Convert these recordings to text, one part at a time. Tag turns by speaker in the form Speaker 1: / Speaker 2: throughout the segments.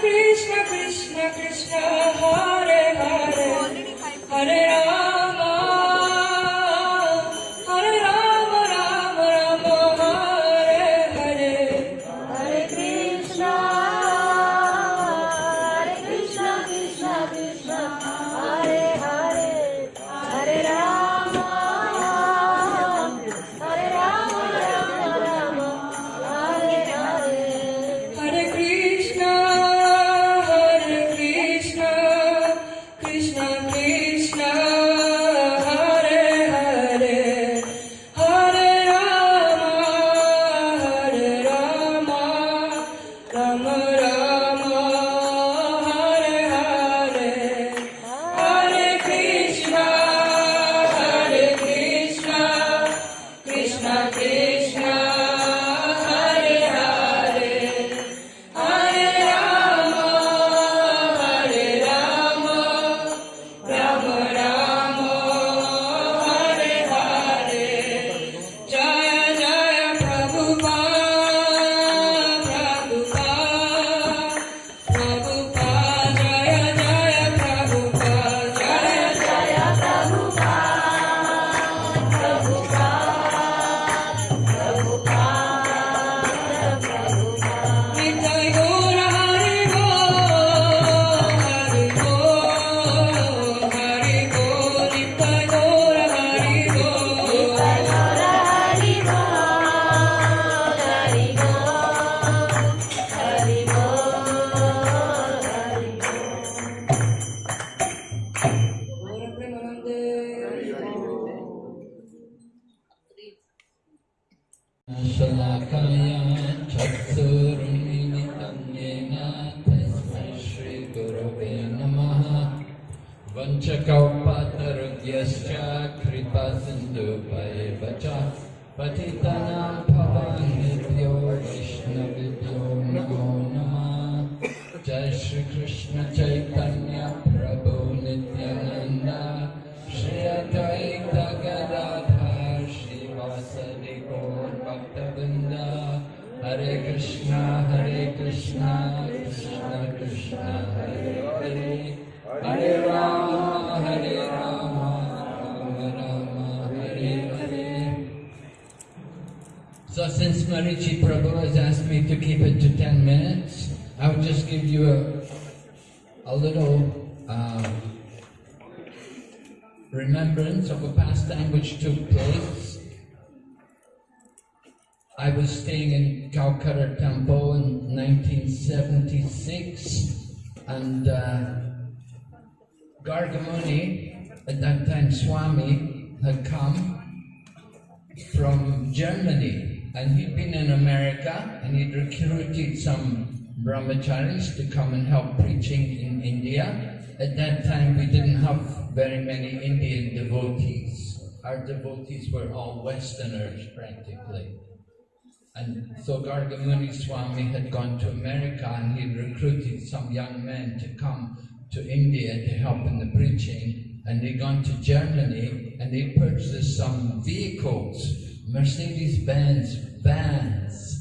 Speaker 1: Krishna, Krishna Krishna, Hare Hare, Hare
Speaker 2: So since Marichi Prabhu has asked me to keep it to 10 minutes, I would just give you a, a little um, remembrance of a pastime which took place. I was staying in Calcutta Temple in 1976 and uh, Gargamuni, at that time Swami, had come from Germany and he'd been in America and he'd recruited some brahmacharis to come and help preaching in India. At that time we didn't have very many Indian devotees. Our devotees were all Westerners practically. And so Gargamuni Swami had gone to America and he'd recruited some young men to come to India to help in the preaching. And they'd gone to Germany and they purchased some vehicles, Mercedes-Benz vans,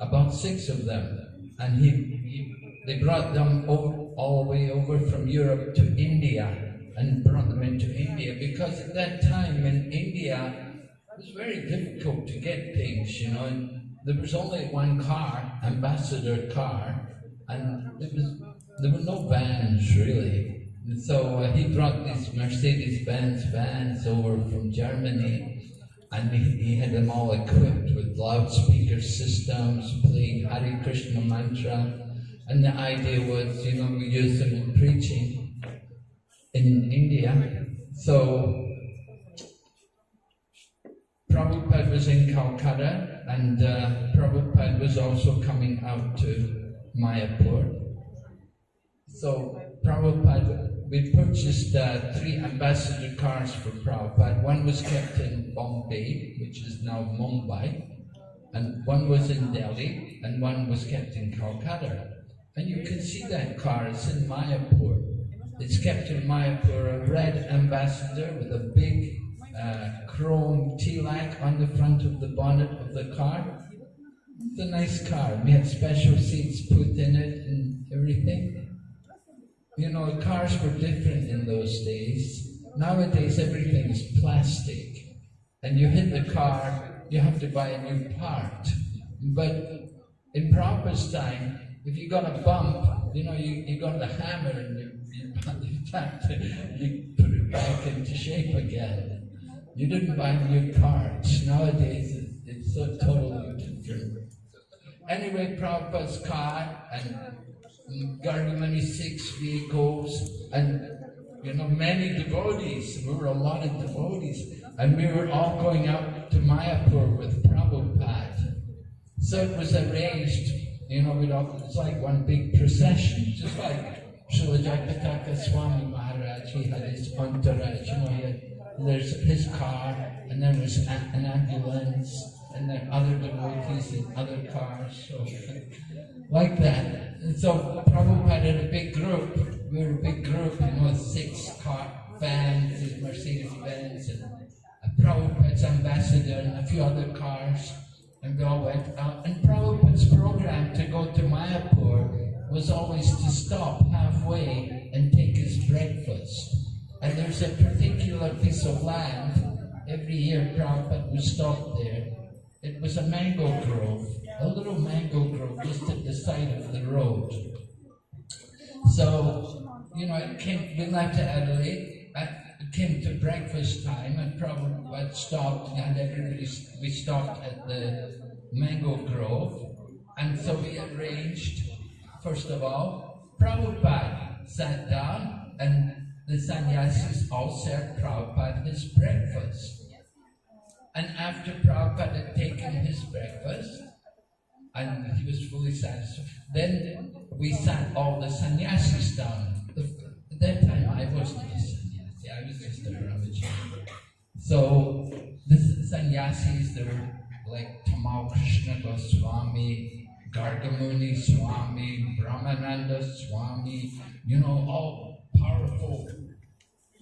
Speaker 2: about six of them. And he, he, they brought them over, all the way over from Europe to India and brought them into India because at that time in India it was very difficult to get things, you know. There was only one car, ambassador car, and there was there were no vans really. And so uh, he brought these Mercedes-Benz vans over from Germany, and he, he had them all equipped with loudspeaker systems, playing Hare Krishna mantra. And the idea was, you know, we use them in preaching in India. So Prabhupada was in Calcutta and uh, Prabhupada was also coming out to Mayapur. So Prabhupada, we purchased uh, three ambassador cars for Prabhupada. One was kept in Bombay, which is now Mumbai, and one was in Delhi, and one was kept in Calcutta. And you can see that car, it's in Mayapur. It's kept in Mayapur, a red ambassador with a big uh, chrome tilak on the front of the bonnet of the car. It's a nice car. We had special seats put in it, and everything. You know, cars were different in those days. Nowadays, everything is plastic. And you hit the car, you have to buy a new part. But in Prabhupada's time, if you got a bump, you know, you, you got the hammer and you, you, you, you put it back into shape again. You didn't buy new parts. Nowadays, it's so totally different. Anyway, Prabhupada's car and Gargamuni six vehicles and you know many devotees. We were a lot of devotees, and we were all going out to Mayapur with Prabhupada. So it was arranged, you know, we'd all, it's like one big procession, just like Srila Jayapataka Swami Maharaj, he had his entourage, you know, he had, there's his car, and there was an ambulance, and there other devotees in other cars, so like that. And so Prabhupada had a big group, we were a big group, you know, six car vans, his Mercedes Benz, and a Prabhupada's ambassador, and a few other cars. And we all went out. And Prabhupada's program to go to Mayapur was always to stop halfway and take his breakfast. And there's a particular piece of land, every year Prabhupada we stopped there. It was a mango grove, a little mango grove just at the side of the road. So, you know, it came, we left to Adelaide, it came to breakfast time, and Prabhupada stopped, and everybody, we stopped at the mango grove, and so we arranged, first of all, Prabhupada sat down, and the sannyasis all served Prabhupada his breakfast. And after Prabhupada had taken his breakfast, and he was fully satisfied. Then we sat all the sannyasis down. At that time, I wasn't a sannyasi, I was just a. So the sannyasis, there were like Tamal Krishna Goswami, Gargamuni Swami, Brahmananda Swami, you know, all powerful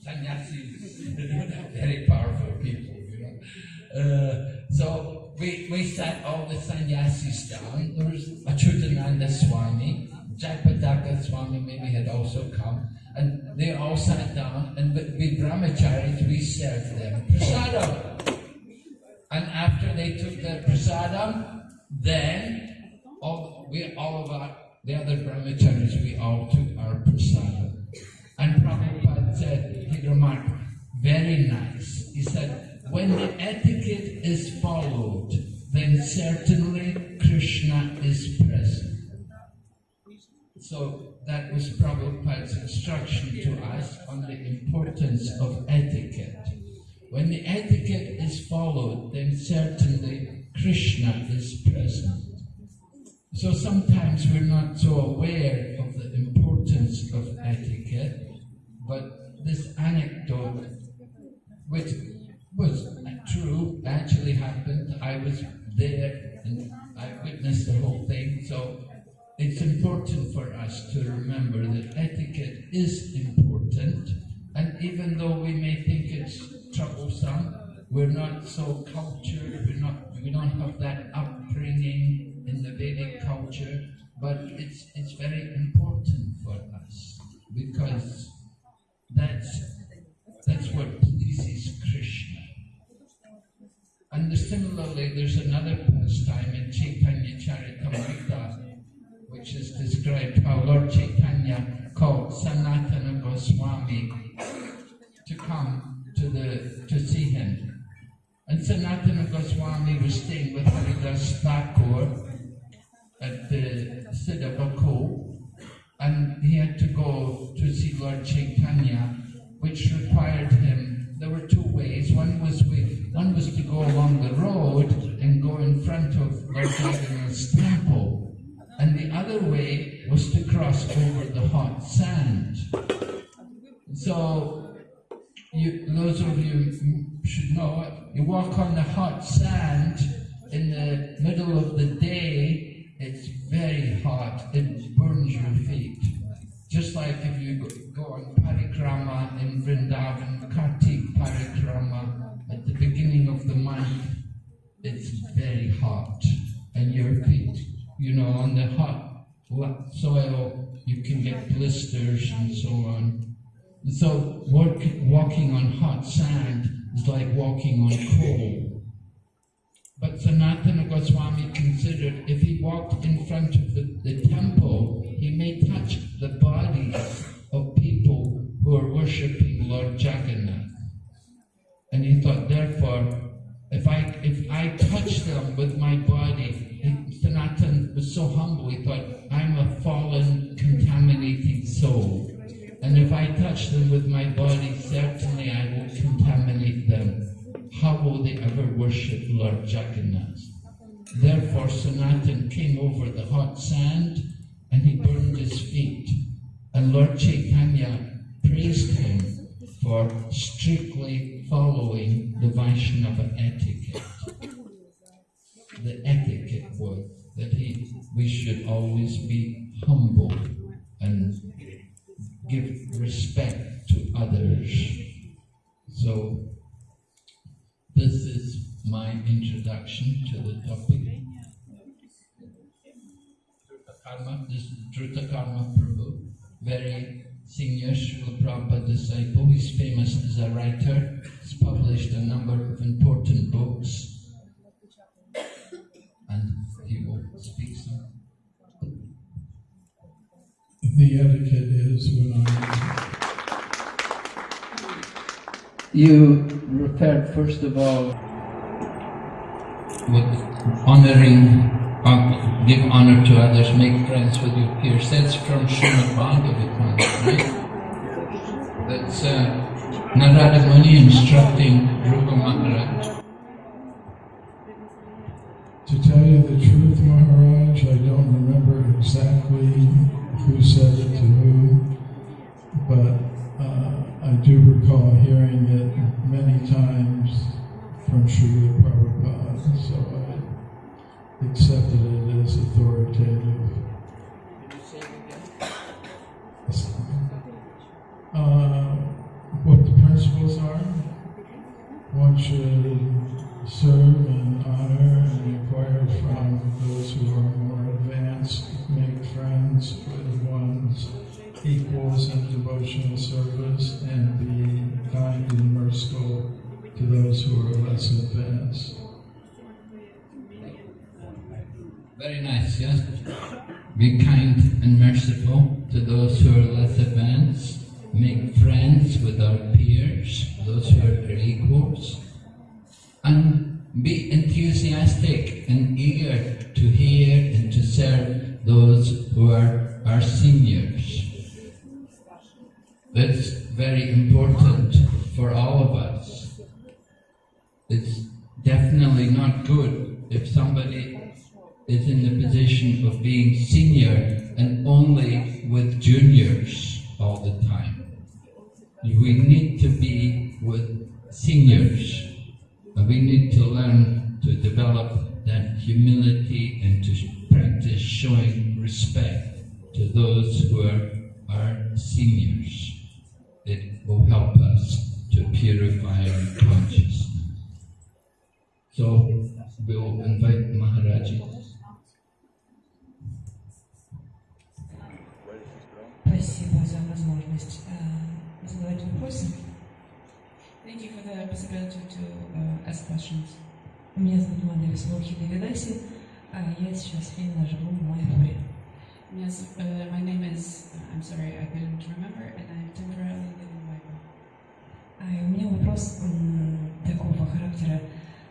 Speaker 2: sannyasis, very powerful people, you know. Uh, so we, we sat all the sannyasis down. There was Achutananda Swami, Jayapataka Swami maybe had also come, and they all sat down, and with, with brahmacharis we served them prasadam. And after they took their prasadam, then all, we all of our, the other brahmacharis, we all took our prasadam. And Prabhupada said, he remarked, very nice. He said, when the etiquette is followed, then certainly Krishna is present. So that was Prabhupada's instruction to us on the importance of etiquette. When the etiquette is followed, then certainly Krishna is present. So sometimes we're not so aware of the importance of etiquette, but this anecdote, which was true, actually happened. I was there and I witnessed the whole thing. So it's important for us to remember that etiquette is important. And even though we may think it's troublesome, we're not so cultured, we're not, we don't have that upbringing in the Vedic culture, but it's, it's very important for us because that's, that's what pleases Krishna. And similarly, there's another pastime in Chaitanya Charitamrita, which is described how Lord Chaitanya called Sanatana Goswami to come to the to see him. And Sanatana Goswami was staying with Haridas Thakur at the Siddhabakul, and he had to go to see Lord Chaitanya, which required him. There were two ways. One was with, one was to go along the road and go in front of Lord Jagannath's temple, and the other way was to cross over the hot sand. So, you, those of you should know, you walk on the hot sand in the middle of the day, it's very hot, it burns your feet. Just like if you go, on parikrama in Vrindavan, Kartik parikrama, at the beginning of the month, it's very hot. And your feet, you know, on the hot soil, you can get blisters and so on. So walking on hot sand is like walking on coal. But Sanatana Goswami considered if he walked in front of the, the temple, he may touch the bodies of people who are worshipping Lord Jagannath. And he thought, therefore, if I if I touch them with my body, he, Sanatan was so humble. He thought, I'm a fallen, contaminated soul, and if I touch them with my body, certainly I will contaminate them. How will they ever worship Lord Jagannath? Therefore, Sanatan came over the hot sand and he burned his feet. And Lord Chaitanya praised him for strictly following the Vaishnava etiquette. The etiquette was that he, we should always be humble and give respect to others. So, this is my introduction to the topic. Karma, this Karma Prabhu, very senior Srila Prabhupada disciple. He's famous as a writer. He's published a number of important books. And he will speak some.
Speaker 3: The etiquette is when I,
Speaker 2: You referred first of all with honoring, uh, give honor to others, make friends with your peers. That's from Srimad Bhagavatam, right? That's uh, Narada Muni instructing Dhruva Maharaj.
Speaker 3: to tell you the truth, Maharaj, I don't remember exactly who said it to who, recall hearing it many times from Srila Prabhupada, so I accepted it as authoritative. Uh, what the principles are? One should serve and honor and inquire from those who are more advanced, make friends with one's equals in devotional service, and be kind and merciful to those who are less advanced.
Speaker 2: Very nice, yes? Be kind and merciful to those who are less advanced. Make friends with our peers, those who are our equals. And be enthusiastic and eager to hear and to serve those who are our seniors. That's very important for all of us. It's definitely not good if somebody is in the position of being senior and only with juniors all the time. We need to be with seniors. And we need to learn to develop that humility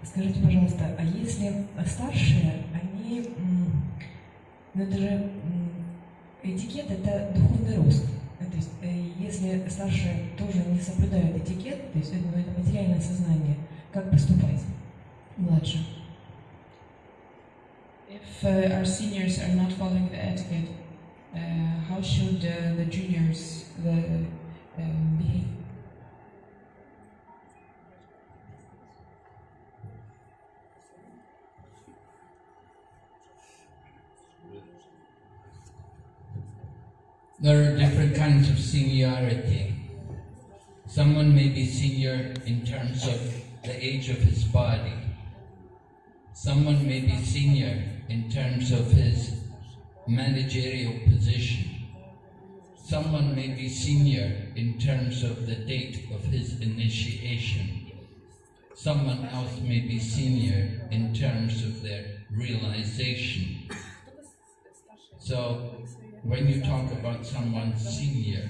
Speaker 1: Скажите, пожалуйста, а если старшие, они, ну это же этикет, это духовный рост. Э, То есть, э, если старшие тоже не соблюдают этикет, то есть ну, это материальное сознание, как поступать младше?
Speaker 4: If uh, our seniors are not following the etiquette, uh, how should uh, the juniors the, um, behave?
Speaker 2: There are different kinds of seniority. Someone may be senior in terms of the age of his body. Someone may be senior in terms of his managerial position. Someone may be senior in terms of the date of his initiation. Someone else may be senior in terms of their realization. So, when you talk about someone senior,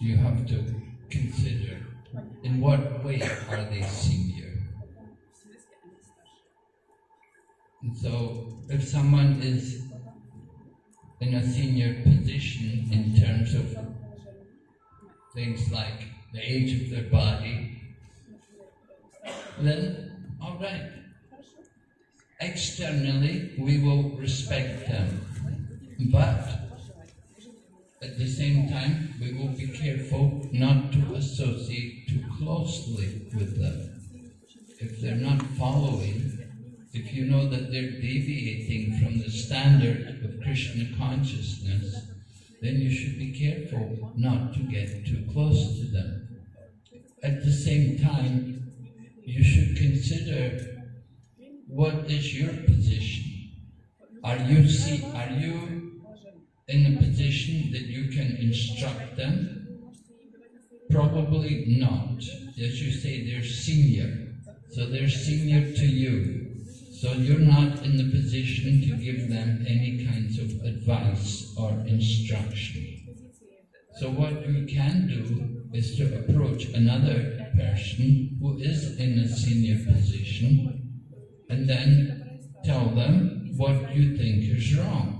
Speaker 2: you have to consider in what way are they senior? And so, if someone is in a senior position in terms of things like the age of their body, then all right. Externally, we will respect them, but at the same time, we will be careful not to associate too closely with them. If they're not following, if you know that they're deviating from the standard of Krishna consciousness, then you should be careful not to get too close to them. At the same time, you should consider what is your position. Are you see, are you in a position that you can instruct them? Probably not. As you say, they're senior. So they're senior to you. So you're not in the position to give them any kinds of advice or instruction. So what you can do is to approach another person who is in a senior position and then tell them what you think is wrong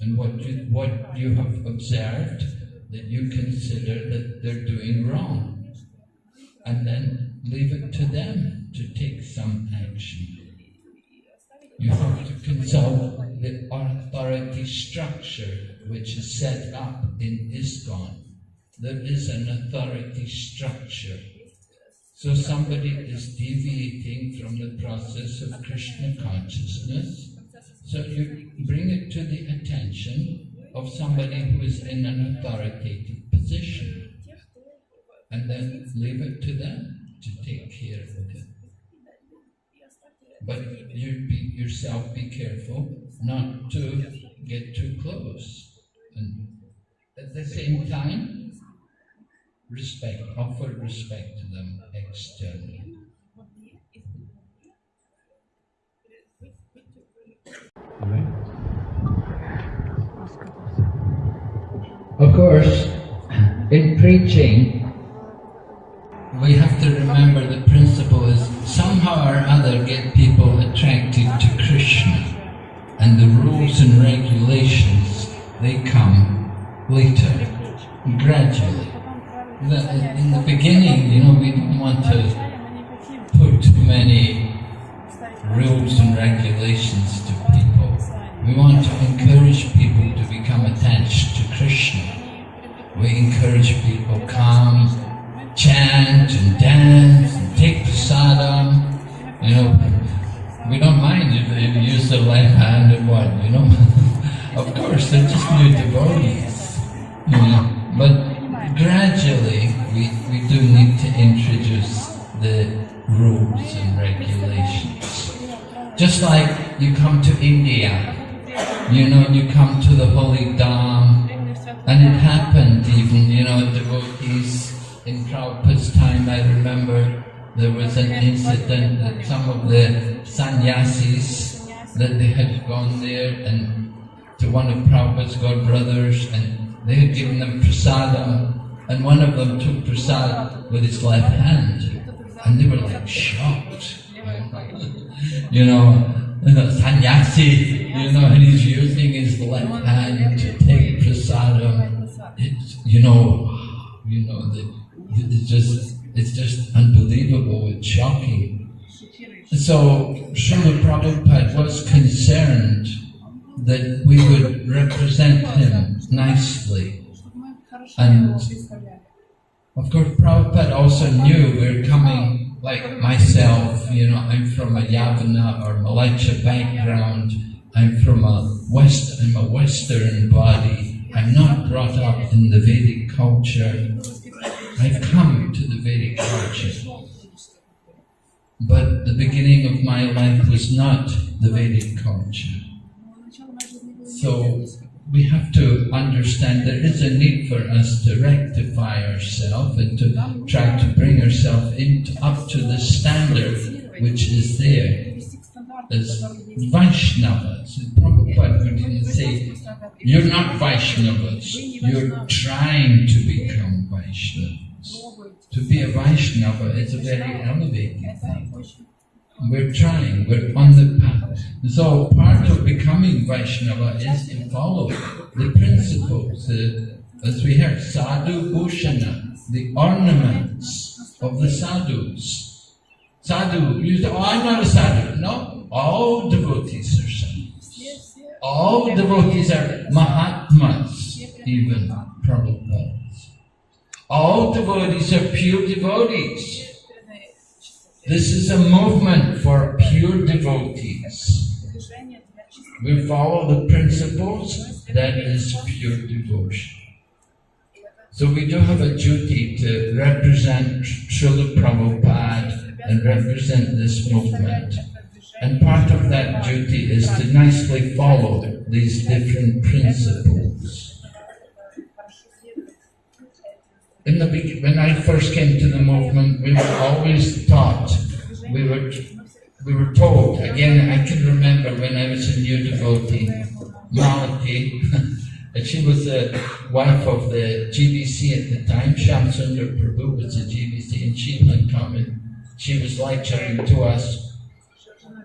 Speaker 2: and what you, what you have observed that you consider that they're doing wrong. And then leave it to them to take some action. You have to consult the authority structure which is set up in ISKCON. There is an authority structure. So somebody is deviating from the process of Krishna consciousness. So you bring it to the attention of somebody who is in an authoritative position. And then leave it to them to take care of it. But you be, yourself be careful not to get too close. And at the same time, respect, offer respect to them externally. Of course, in preaching, we have to remember the principle is somehow or other get people attracted to Krishna and the rules and regulations they come later, gradually. In the beginning, you know, we don't want to put too many rules and regulations to people. We want to encourage people to become attached to Krishna. We encourage people come, chant and dance and take prasadam. You know, we don't mind if they use the left hand and what, you know. of course, they're just new devotees. You know, but gradually we, we do need to introduce the rules and regulations. Just like you come to India, you know, you come to the holy Dham, and it happened even, you know, devotees in Prabhupada's time, I remember there was an incident that some of the sannyasis, that they had gone there and to one of Prabhupada's godbrothers and they had given them prasadam and one of them took prasad with his left hand and they were like shocked. You know, sannyasi, you know, and he's using his left hand to take prasadam. It's, you know, you know, the, it's just, it's just unbelievable, it's shocking. So, Srila Prabhupada was concerned that we would represent him nicely. And of course, Prabhupada also knew we are coming, like myself, you know, I'm from a Yavana or mleccha background. I'm from a West, I'm a Western body. I'm not brought up in the Vedic culture. I've come to the Vedic culture. But the beginning of my life was not the Vedic culture. So we have to understand there is a need for us to rectify ourselves and to try to bring ourselves up to the standard which is there as Vaishnavas. Prabhupada would say, you're not Vaishnavas, you're trying to become Vaishnavas. To be a Vaishnava is a very elevated thing. We're trying, we're on the path. So part of becoming Vaishnava is to follow the principles, uh, as we heard, sadhu bhushana, the ornaments of the sadhus. Sadhu, you say, oh, I'm not a sadhu. No, all devotees are sadhus. All devotees are Mahatmas, even Prabhupada. All devotees are pure devotees. This is a movement for pure devotees. We follow the principles that is pure devotion. So we do have a duty to represent Srila Prabhupada and represent this movement. And part of that duty is to nicely follow these different principles. In the when I first came to the movement, we were always taught, we were we were told. Again, I can remember when I was a new devotee, Malati, and she was the wife of the GBC at the time. Shamsundar Prabhu was the GBC, and she had come and she was lecturing to us.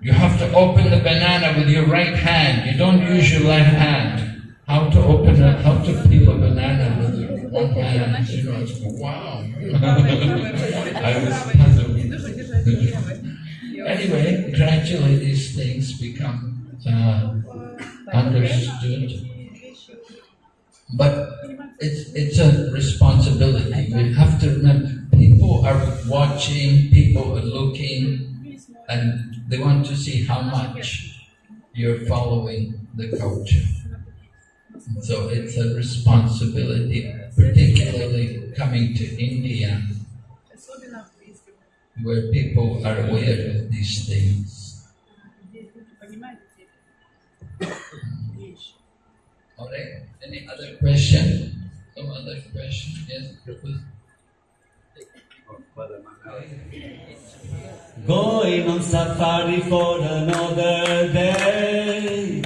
Speaker 2: You have to open the banana with your right hand. You don't use your left hand. How to open it? how to peel a banana with your one hand. You know, it's wow. I was puzzled. anyway, gradually these things become uh, understood. But it's, it's a responsibility. We have to remember people are watching, people are looking, and they want to see how much you're following the culture. So it's a responsibility, particularly coming to India, where people are aware of these things. All right. Any other question? Some other question? Yes, Prabhu?
Speaker 5: Going on safari for another day.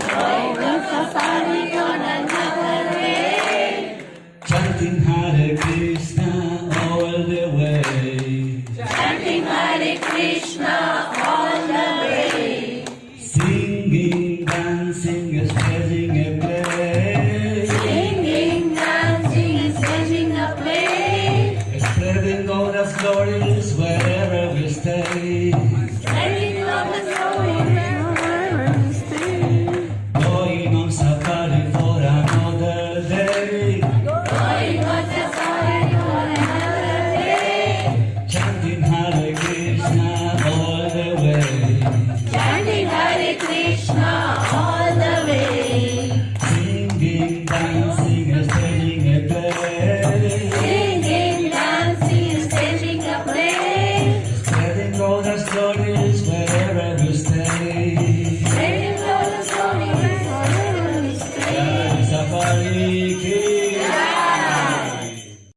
Speaker 5: living God of glory wherever we stay.